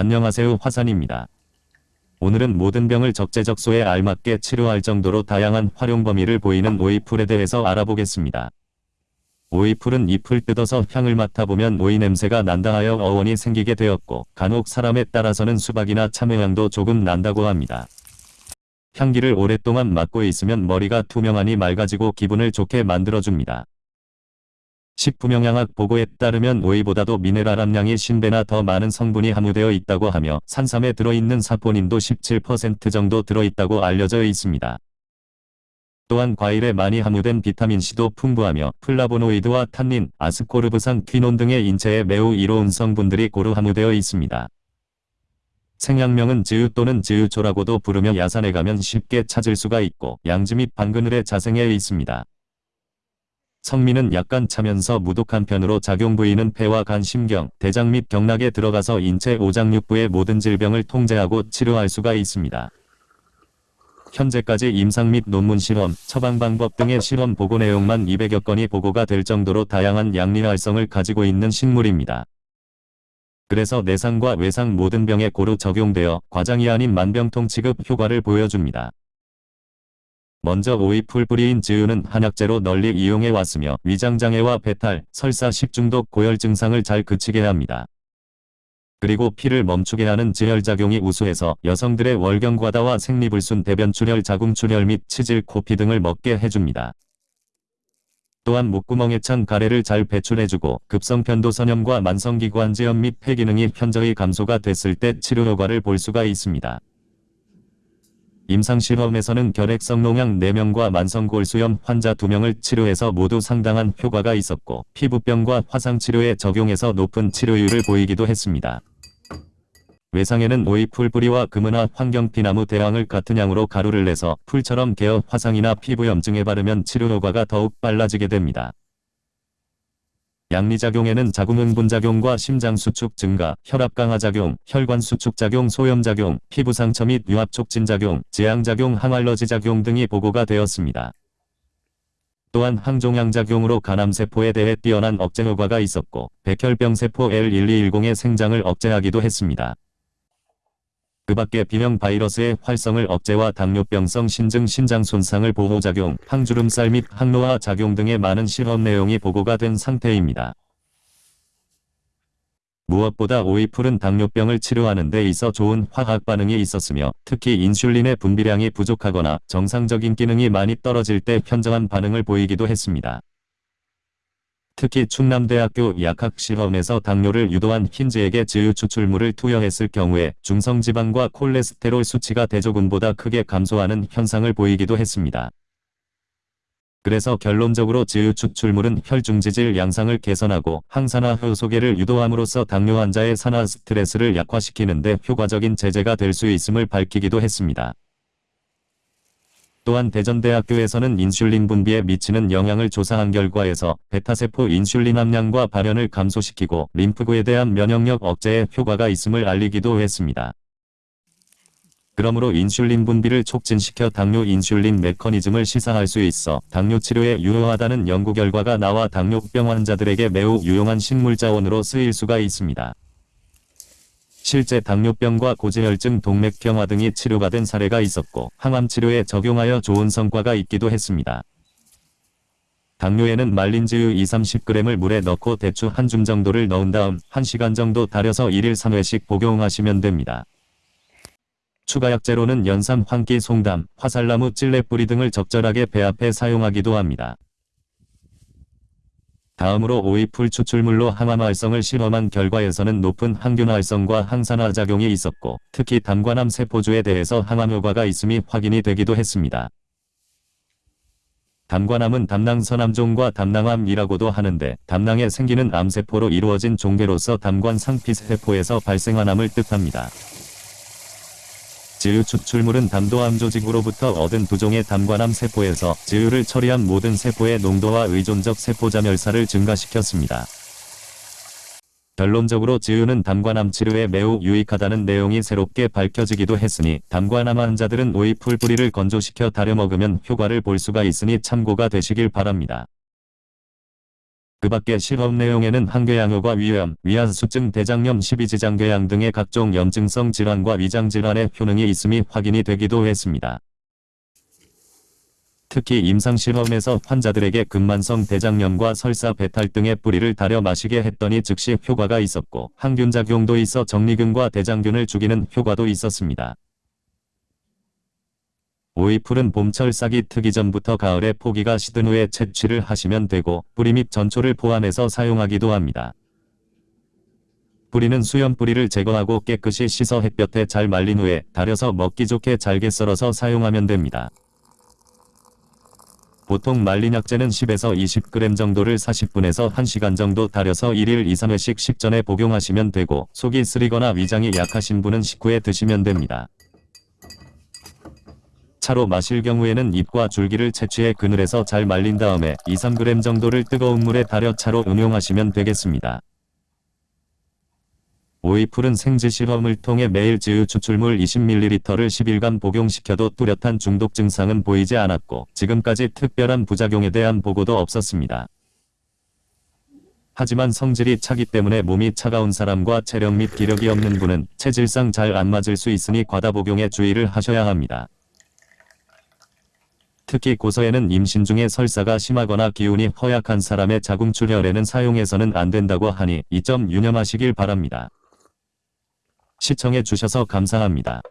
안녕하세요 화산입니다. 오늘은 모든 병을 적재적소에 알맞게 치료할 정도로 다양한 활용 범위를 보이는 오이풀에 대해서 알아보겠습니다. 오이풀은 잎을 뜯어서 향을 맡아보면 오이 냄새가 난다 하여 어원이 생기게 되었고 간혹 사람에 따라서는 수박이나 참외향도 조금 난다고 합니다. 향기를 오랫동안 맡고 있으면 머리가 투명하니 맑아지고 기분을 좋게 만들어줍니다. 식품영양학 보고에 따르면 오이보다도 미네랄 함량이 10배나 더 많은 성분이 함유되어 있다고 하며 산삼에 들어있는 사포닌도 17% 정도 들어있다고 알려져 있습니다. 또한 과일에 많이 함유된 비타민C도 풍부하며 플라보노이드와 탄닌, 아스코르브산, 퀴논 등의 인체에 매우 이로운 성분들이 고루 함유되어 있습니다. 생약명은 지유 또는 지유초라고도 부르며 야산에 가면 쉽게 찾을 수가 있고 양지 및 반그늘에 자생해 있습니다. 성미는 약간 차면서 무독한 편으로 작용 부위는 폐와 간 심경, 대장 및 경락에 들어가서 인체 오장육부의 모든 질병을 통제하고 치료할 수가 있습니다. 현재까지 임상 및 논문 실험, 처방 방법 등의 실험 보고 내용만 200여 건이 보고가 될 정도로 다양한 양리 활성을 가지고 있는 식물입니다. 그래서 내상과 외상 모든 병에 고루 적용되어 과장이 아닌 만병통 치급 효과를 보여줍니다. 먼저 오이 풀뿌리인 즈유는 한약재로 널리 이용해 왔으며 위장장애와 배탈, 설사, 식중독, 고열 증상을 잘 그치게 합니다. 그리고 피를 멈추게 하는 지혈작용이 우수해서 여성들의 월경과다와 생리불순 대변출혈 자궁출혈 및 치질 코피 등을 먹게 해줍니다. 또한 목구멍에 찬 가래를 잘 배출해주고 급성편도선염과 만성기관지염 및 폐기능이 현저히 감소가 됐을 때 치료 효과를 볼 수가 있습니다. 임상실험에서는 결핵성 농양 4명과 만성골수염 환자 2명을 치료해서 모두 상당한 효과가 있었고 피부병과 화상치료에 적용해서 높은 치료율을 보이기도 했습니다. 외상에는 오이 풀뿌리와 금은화 환경피나무 대왕을 같은 양으로 가루를 내서 풀처럼 개어 화상이나 피부염증에 바르면 치료 효과가 더욱 빨라지게 됩니다. 양리작용에는 자궁응분작용과 심장수축 증가, 혈압 강화작용, 혈관수축작용, 소염작용, 피부상처 및 유압촉진작용, 재앙작용, 항알러지작용 등이 보고가 되었습니다. 또한 항종양작용으로 간암세포에 대해 뛰어난 억제 효과가 있었고 백혈병세포 L1210의 생장을 억제하기도 했습니다. 그 밖에 비명 바이러스의 활성을 억제와 당뇨병성 신증 신장 손상을 보호작용, 항주름살 및 항노화 작용 등의 많은 실험 내용이 보고가 된 상태입니다. 무엇보다 오이풀은 당뇨병을 치료하는 데 있어 좋은 화학 반응이 있었으며 특히 인슐린의 분비량이 부족하거나 정상적인 기능이 많이 떨어질 때 현저한 반응을 보이기도 했습니다. 특히 충남대학교 약학 실험에서 당뇨를 유도한 흰즈에게 즈유 추출물을 투여했을 경우에 중성지방과 콜레스테롤 수치가 대조군보다 크게 감소하는 현상을 보이기도 했습니다. 그래서 결론적으로 즈유 추출물은 혈중지질 양상을 개선하고 항산화 효소계를 유도함으로써 당뇨 환자의 산화 스트레스를 약화시키는 데 효과적인 제재가 될 수 있음을 밝히기도 했습니다. 또한 대전대학교에서는 인슐린 분비에 미치는 영향을 조사한 결과에서 베타세포 인슐린 함량과 발현을 감소시키고 림프구에 대한 면역력 억제에 효과가 있음을 알리기도 했습니다. 그러므로 인슐린 분비를 촉진시켜 당뇨 인슐린 메커니즘을 시사할 수 있어 당뇨 치료에 유효하다는 연구 결과가 나와 당뇨병 환자들에게 매우 유용한 식물 자원으로 쓰일 수가 있습니다. 실제 당뇨병과 고지혈증, 동맥경화 등이 치료가 된 사례가 있었고 항암 치료에 적용하여 좋은 성과가 있기도 했습니다. 당뇨에는 말린 즈유 2-30g을 물에 넣고 대추 한 줌 정도를 넣은 다음 1시간 정도 달여서 1일 3회씩 복용하시면 됩니다. 추가 약재로는 연삼, 황기, 송담, 화살나무, 찔레뿌리 등을 적절하게 배합해 사용하기도 합니다. 다음으로 오이풀 추출물로 항암 활성을 실험한 결과에서는 높은 항균 활성과 항산화 작용이 있었고 특히 담관암 세포주에 대해서 항암 효과가 있음이 확인이 되기도 했습니다. 담관암은 담낭선암종과 담낭암이라고도 하는데 담낭에 생기는 암세포로 이루어진 종괴로서 담관 상피세포에서 발생한 암을 뜻합니다. 지유 추출물은 담도암 조직으로부터 얻은 두 종의 담관암 세포에서 지유를 처리한 모든 세포의 농도와 의존적 세포자 멸사를 증가시켰습니다. 결론적으로 지유는 담관암 치료에 매우 유익하다는 내용이 새롭게 밝혀지기도 했으니 담관암 환자들은 오이풀 뿌리를 건조시켜 다려 먹으면 효과를 볼 수가 있으니 참고가 되시길 바랍니다. 그 밖에 실험 내용에는 항궤양효과 위염, 위안수증, 대장염, 십이지장궤양 등의 각종 염증성 질환과 위장질환의 효능이 있음이 확인이 되기도 했습니다. 특히 임상실험에서 환자들에게 근만성 대장염과 설사 배탈 등의 뿌리를 달여 마시게 했더니 즉시 효과가 있었고 항균작용도 있어 정리균과 대장균을 죽이는 효과도 있었습니다. 오이풀은 봄철 싹이 트기 전부터 가을에 포기가 시든 후에 채취를 하시면 되고 뿌리 및 전초를 포함해서 사용하기도 합니다. 뿌리는 수염 뿌리를 제거하고 깨끗이 씻어 햇볕에 잘 말린 후에 달여서 먹기 좋게 잘게 썰어서 사용하면 됩니다. 보통 말린 약재는 10에서 20g 정도를 40분에서 1시간 정도 달여서 1일 2, 3회씩 식전에 복용하시면 되고 속이 쓰리거나 위장이 약하신 분은 식후에 드시면 됩니다. 차로 마실 경우에는 잎과 줄기를 채취해 그늘에서 잘 말린 다음에 2, 3g 정도를 뜨거운 물에 달여 차로 음용하시면 되겠습니다. 오이풀은 생지 실험을 통해 매일 지유 추출물 20ml를 10일간 복용시켜도 뚜렷한 중독 증상은 보이지 않았고 지금까지 특별한 부작용에 대한 보고도 없었습니다. 하지만 성질이 차기 때문에 몸이 차가운 사람과 체력 및 기력이 없는 분은 체질상 잘 안 맞을 수 있으니 과다 복용에 주의를 하셔야 합니다. 특히 고서에는 임신 중에 설사가 심하거나 기운이 허약한 사람의 자궁출혈에는 사용해서는 안 된다고 하니 이 점 유념하시길 바랍니다. 시청해 주셔서 감사합니다.